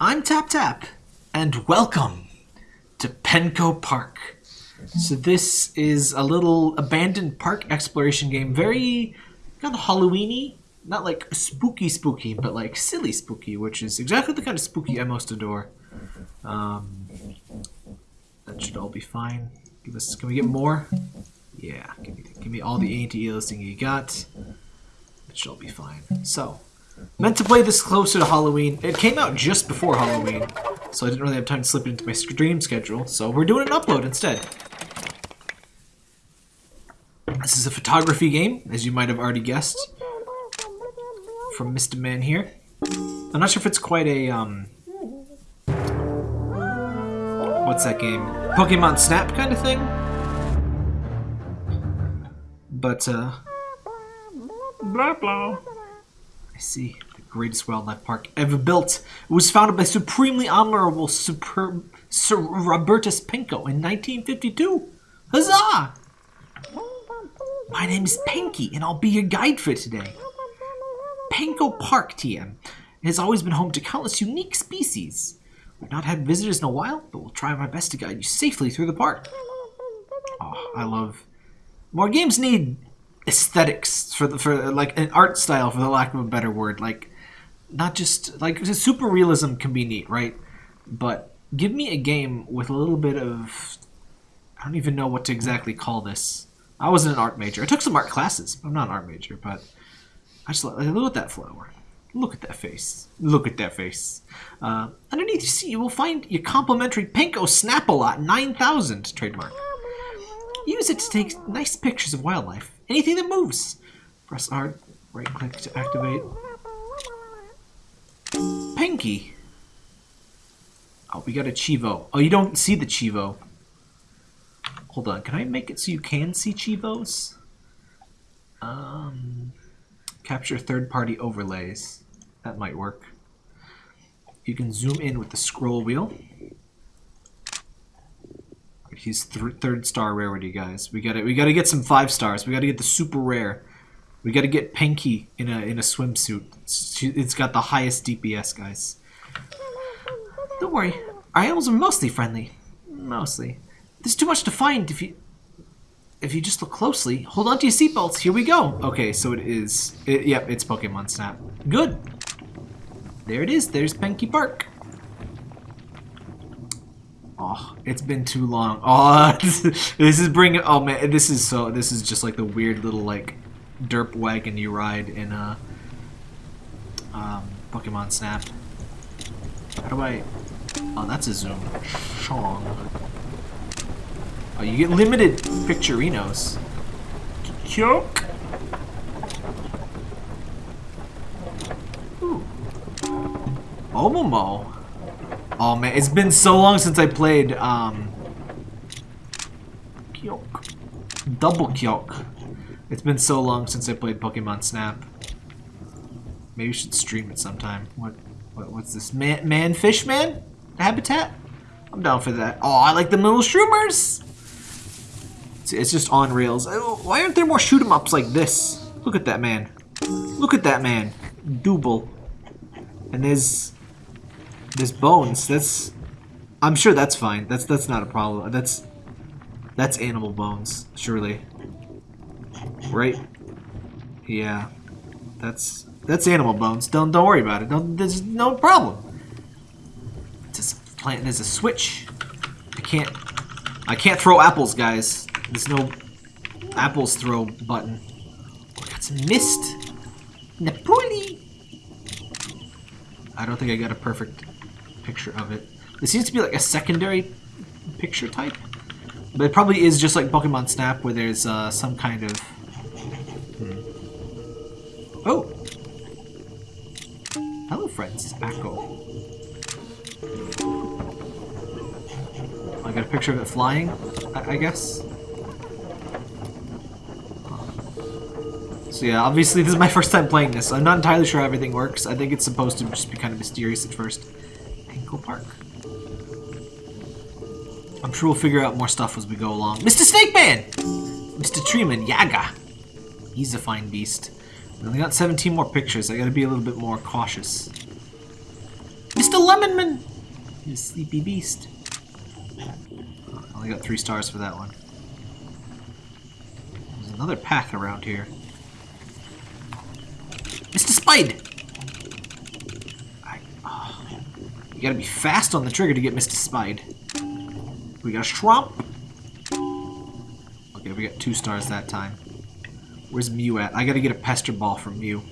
I'm Tap Tap, and welcome to Penko Park. So this is a little abandoned park exploration game, very kind of Halloweeny, not like spooky spooky, but like silly spooky, which is exactly the kind of spooky I most adore. Um, that should all be fine. Give us, can we get more? Yeah, give me, give me all the anti listing you got. That should all be fine. So, meant to play this closer to Halloween. It came out just before Halloween, so I didn't really have time to slip it into my stream schedule. So we're doing an upload instead. This is a photography game, as you might have already guessed, from Mr. Man here. I'm not sure if it's quite a um, what's that game? Pokemon Snap kind of thing. But uh, blah blah. I see. The greatest wildlife park ever built. It was founded by supremely honorable Super, Sir Robertus Penko in 1952. Huzzah! My name is Pinky, and I'll be your guide for today. Penko Park, TM. Has always been home to countless unique species. We've not had visitors in a while, but we'll try my best to guide you safely through the park. Oh, I love... More games need aesthetics for the for like an art style for the lack of a better word like not just like super realism can be neat right? But give me a game with a little bit of i don't even know what to exactly call this. I wasn't an art major. I took some art classes i'm not an art major but i just like, look at that flower. Look at that face. Look at that face. Uh, underneath you see you will find your complimentary Penko snap-a-lot 9000 trademark use it to take nice pictures of wildlife Anything that moves. Press R, right click to activate. Pinky. Oh, we got a Chivo. Oh, you don't see the Chivo. Hold on, can I make it so you can see Chivos? Um, capture third-party overlays. That might work. You can zoom in with the scroll wheel. He's th third star rarity, guys. We gotta we gotta get some five stars. We gotta get the super rare. We gotta get Pinky in a in a swimsuit. It's, it's got the highest DPS, guys. Don't worry, our animals are mostly friendly. Mostly. There's too much to find if you if you just look closely. Hold on to your seatbelts. Here we go. Okay, so it is. It, yep, it's Pokemon Snap. Good. There it is. There's Pinky Park. Oh, it's been too long. Oh, this is bringing. Oh man, this is so. This is just like the weird little like derp wagon you ride in uh, um, Pokemon Snap. How do I? Oh, that's a zoom. Shong. Oh, you get limited picturinos. Choke. Ooh. Omomo. Oh man, it's been so long since I played um Kyok. Double Kyok. It's been so long since I played Pokemon Snap. Maybe we should stream it sometime. What, what what's this? Man man fish man? Habitat? I'm down for that. Oh, I like the little shroomers! It's, it's just on rails. Oh, why aren't there more shoot 'em ups like this? Look at that man. Look at that man. Double. And there's there's bones. That's... I'm sure that's fine. That's that's not a problem. That's... That's animal bones, surely. Right? Yeah. That's... That's animal bones. Don't don't worry about it. Don't, there's no problem. Just plant. There's a switch. I can't. I can't throw apples, guys. There's no apples throw button. Oh, got some mist. Napoli. I don't think I got a perfect picture of it. It seems to be like a secondary picture type. But it probably is just like Pokemon Snap where there's uh, some kind of... Hmm. Oh! Hello friends, it's. I got a picture of it flying, I, I guess. So yeah, obviously this is my first time playing this. I'm not entirely sure how everything works. I think it's supposed to just be kind of mysterious at first. Ankle Park. I'm sure we'll figure out more stuff as we go along. Mr. Snake Man! Mr. Treeman, Yaga. He's a fine beast. We only got 17 more pictures. I gotta be a little bit more cautious. Mr. Lemonman! You sleepy beast. I only got three stars for that one. There's another path around here. I, oh, you gotta be fast on the trigger to get Mr. Spide. We got a Shrump. Okay, we got two stars that time. Where's Mew at? I gotta get a Pester Ball from Mew.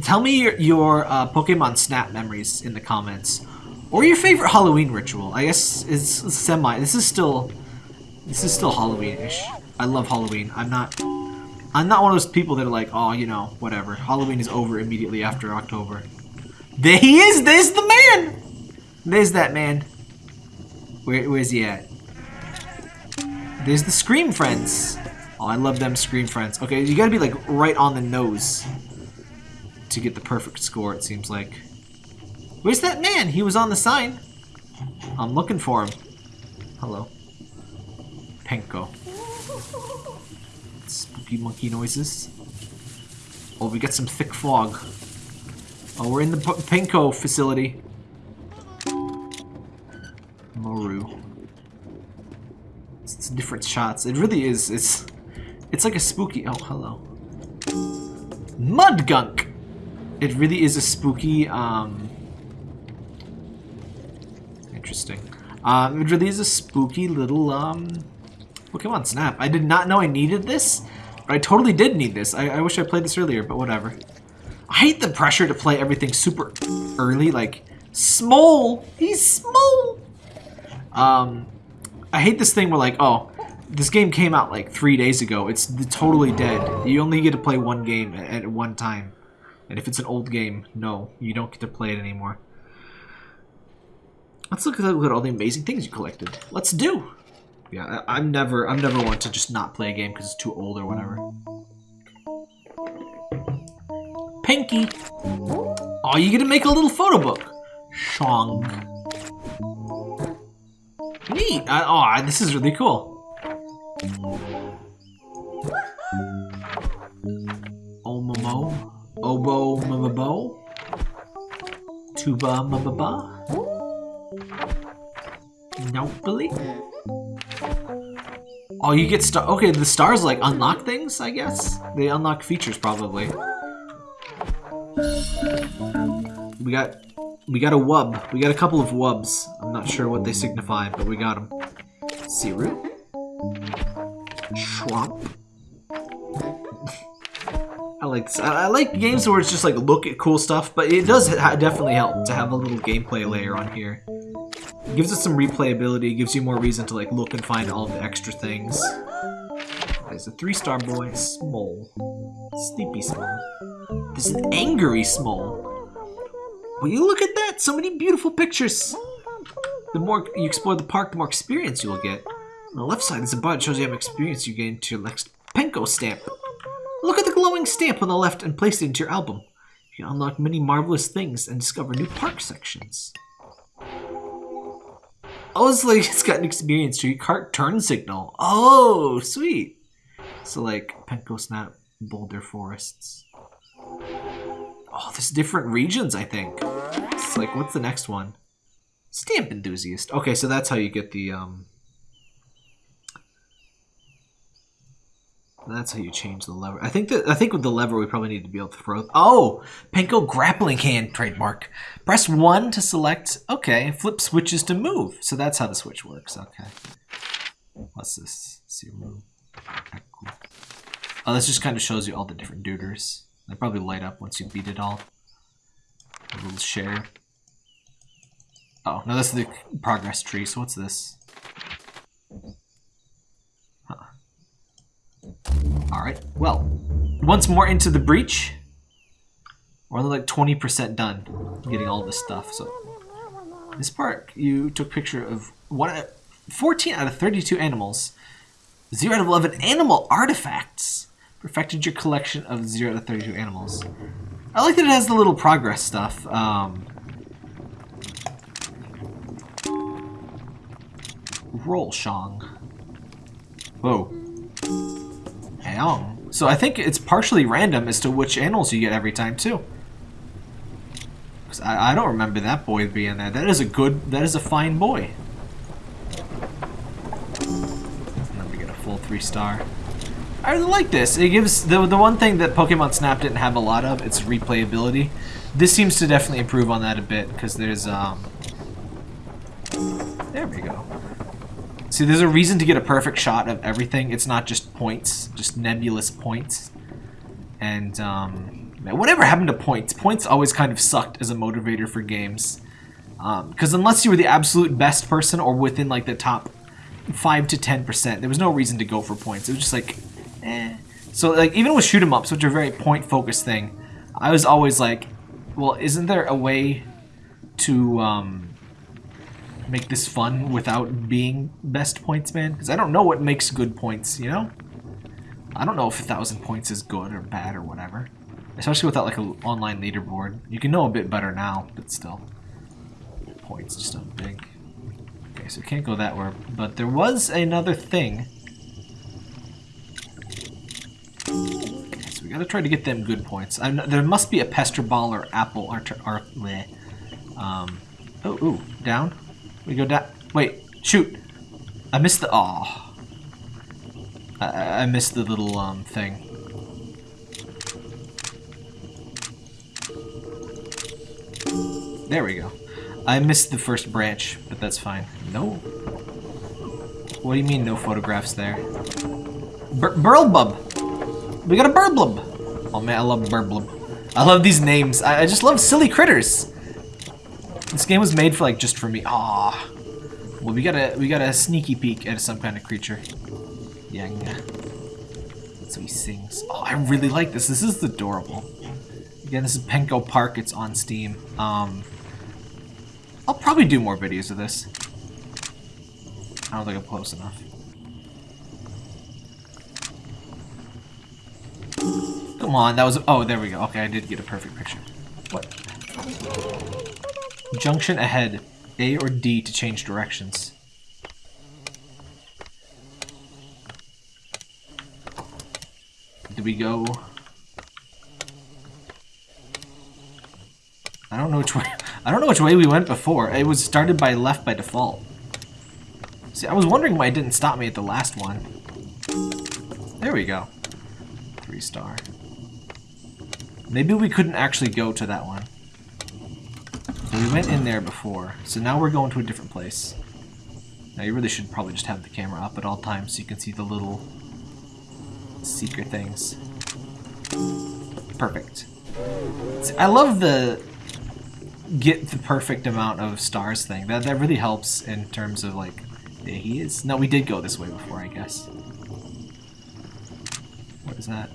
Tell me your, your uh, Pokemon Snap memories in the comments. Or your favorite Halloween ritual. I guess it's semi. This is still... This is still Halloween-ish. I love Halloween. I'm not... I'm not one of those people that are like, oh, you know, whatever. Halloween is over immediately after October. There he is! There's the man! There's that man. Where, where's he at? There's the Scream Friends. Oh, I love them Scream Friends. Okay, you gotta be like right on the nose to get the perfect score, it seems like. Where's that man? He was on the sign. I'm looking for him. Hello. Penko. Spooky monkey noises. Oh, we got some thick fog. Oh, we're in the P Penko facility. Moru. It's, it's different shots. It really is. It's it's like a spooky. Oh, hello. Mudgunk. It really is a spooky. Um, interesting. Um, it really is a spooky little um, Pokemon Snap. I did not know I needed this, I totally did need this. I, I wish I played this earlier, but whatever. I hate the pressure to play everything super early, like small. He's small. Um, I hate this thing where like, oh, this game came out like three days ago. It's totally dead. You only get to play one game at one time. And if it's an old game, no, you don't get to play it anymore. Let's look at, look at all the amazing things you collected. Let's do. Yeah, I, am never I'm never one to just not play a game because it's too old or whatever. Pinky. Oh, you gonna make a little photo book. Shong. Neat. I, oh, this is really cool. Omomo. Obo mababo. Tuba mababa. Nopally. Oh, you get star. Okay, the stars like unlock things, I guess. They unlock features probably. We got, we got a wub. We got a couple of wubs. I'm not sure what they signify, but we got them. Siru. Schwamp. I like this. I, I, like games where it's just like look at cool stuff, but it does definitely help to have a little gameplay layer on here. Gives us some replayability, gives you more reason to like look and find all the extra things. There's a three-star boy, Small. Sleepy Small. This is angry Small. Will you look at that? So many beautiful pictures. The more you explore the park, the more experience you will get. On the left side, there's a bar that shows you how much experience you gain to your next Penko stamp. Look at the glowing stamp on the left and place it into your album. You can unlock many marvelous things and discover new park sections. Oh, it's like it's got an experience tree. Cart turn signal. Oh, sweet. So like Penko Snap, Boulder Forests. Oh, there's different regions, I think. It's like, what's the next one? Stamp Enthusiast. Okay, so that's how you get the, um, That's how you change the lever. I think that I think with the lever we probably need to be able to throw. Oh, Penko grappling hand trademark. Press one to select. Okay, flip switches to move. So that's how the switch works. Okay. What's this? Move. Okay, cool. Oh, this just kind of shows you all the different duders. They probably light up once you beat it all. A little share. Oh, no, that's the progress tree. So what's this? Alright, well, once more into the breach. We're only like 20% done getting all this stuff. So this part, you took picture of one, 14 out of 32 animals, 0 out of 11 animal artifacts. Perfected your collection of 0 out of 32 animals. I like that it has the little progress stuff. Um, roll Shong. Whoa. So I think it's partially random as to which animals you get every time, too. 'Cause I, I don't remember that boy being there. That is a good, that is a fine boy. Then we get a full three star. I really like this. It gives, the, the one thing that Pokemon Snap didn't have a lot of, it's replayability. This seems to definitely improve on that a bit, because there's, um... There we go. See, there's a reason to get a perfect shot of everything. It's not just points, just nebulous points. And, um, man, whatever happened to points? Points always kind of sucked as a motivator for games. Because um, unless you were the absolute best person or within, like, the top 5 to 10%, there was no reason to go for points. It was just like, eh. So, like, even with shoot 'em ups, which are a very point-focused thing, I was always like, well, isn't there a way to, um, make this fun without being best points man? Because I don't know what makes good points, you know? I don't know if a thousand points is good or bad or whatever. Especially without like an online leaderboard. You can know a bit better now, but still. Points just aren't big. Okay, so can't go that way. But there was another thing. Okay, so we gotta try to get them good points. I'm, there must be a pester ball or apple or, or bleh. um, oh, ooh, down. We go down. Wait, shoot. I missed the. Aw. I, I missed the little um thing. There we go. I missed the first branch, but that's fine. No. What do you mean no photographs there? Bur Burlbub! We got a Burblub! Oh man, I love Burblub. I love these names. I, I just love silly critters. This game was made for like just for me. Ah. Well, we got a we got a sneaky peek at some kind of creature. Yang. So he sings. Oh, I really like this. This is adorable. Again, this is Penko Park. It's on Steam. Um, I'll probably do more videos of this. I don't think I'm close enough. Come on, that was... Oh, there we go. Okay, I did get a perfect picture. What? Junction ahead. A or D to change directions. Do we go... I don't know which way... I don't know which way we went before. It was started by left by default. See, I was wondering why it didn't stop me at the last one. There we go. Three star. Maybe we couldn't actually go to that one. We went in there before, so now we're going to a different place. Now you really should probably just have the camera up at all times so you can see the little secret things. Perfect. See, I love the get the perfect amount of stars thing. That that really helps in terms of like he is. No, we did go this way before, I guess. What is that?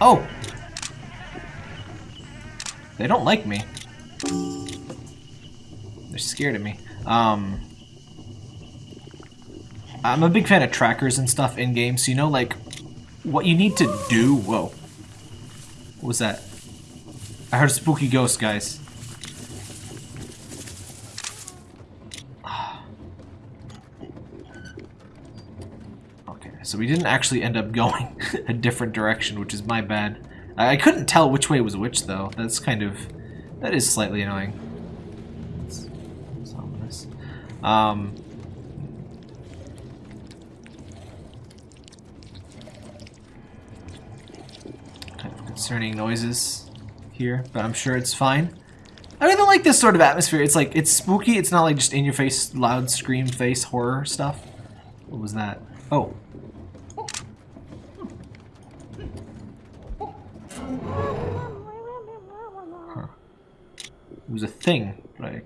Oh! They don't like me. They're scared of me. Um, I'm a big fan of trackers and stuff in games, so you know, like, what you need to do... Whoa. What was that? I heard a spooky ghost, guys. Okay, so we didn't actually end up going a different direction, which is my bad. I, couldn't tell which way was which, though. That's kind of... That is slightly annoying. It's, it's ominous. Um... Kind of concerning noises here, but I'm sure it's fine. I really like this sort of atmosphere. It's like, it's spooky. It's not like just in-your-face, loud scream face horror stuff. What was that? Oh, It was a thing, but I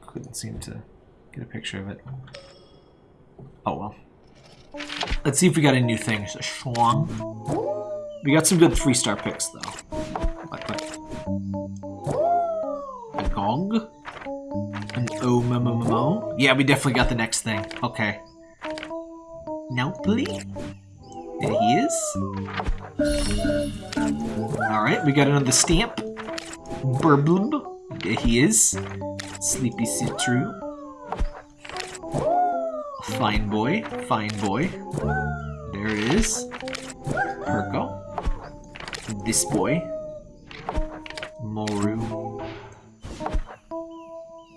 couldn't seem to get a picture of it. Oh well. Let's see if we got any new things. A Schwang. We got some good three-star picks, though. What, what? A Gog? An Omomomo? Yeah, we definitely got the next thing. Okay. Nelply? There he is. Alright, we got another stamp. There he is. Sleepy Citru. Fine boy, fine boy. There it is. Perko. this boy. Moru.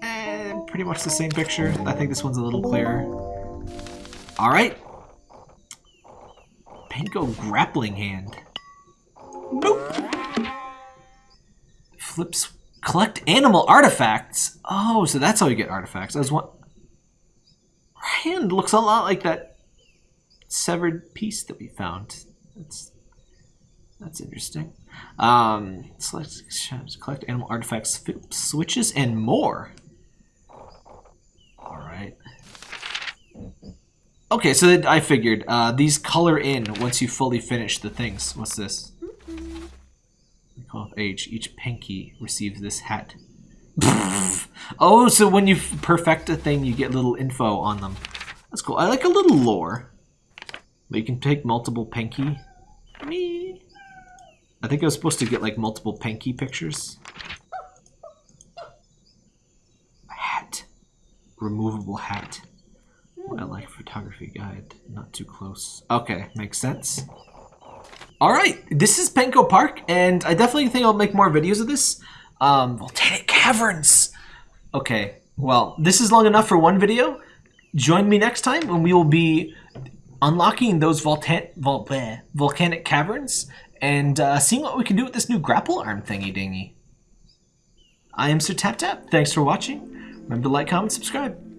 Eh, pretty much the same picture. I think this one's a little clearer. Alright. Penko grappling hand. Boop. Flips. Collect animal artifacts. Oh, so that's how you get artifacts. I was one. Hand looks a lot like that severed piece that we found. That's that's interesting. Um, select, collect animal artifacts, switches, and more. All right. Okay, so I figured uh, these color in once you fully finish the things. What's this? Call age. Each pinky receives this hat. oh, so when you perfect a thing, you get little info on them. That's cool. I like a little lore. But you can take multiple pinky. Me. I think I was supposed to get like multiple pinky pictures. A hat. Removable hat. I like photography guide. Not too close. Okay, makes sense. Alright, this is Penko Park, and I definitely think I'll make more videos of this. Um, volcanic caverns! Okay, well, this is long enough for one video. Join me next time when we will be unlocking those volta vol bleh, volcanic caverns and uh, seeing what we can do with this new grapple arm thingy dingy. I am Sir Tap Tap. Thanks for watching. Remember to like, comment, subscribe.